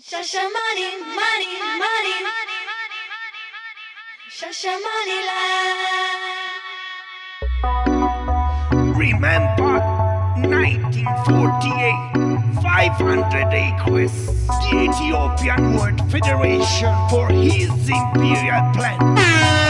Shasha money, money, money. Shasha money land. Remember 1948, 500 acres. The Ethiopian World Federation for his imperial plan.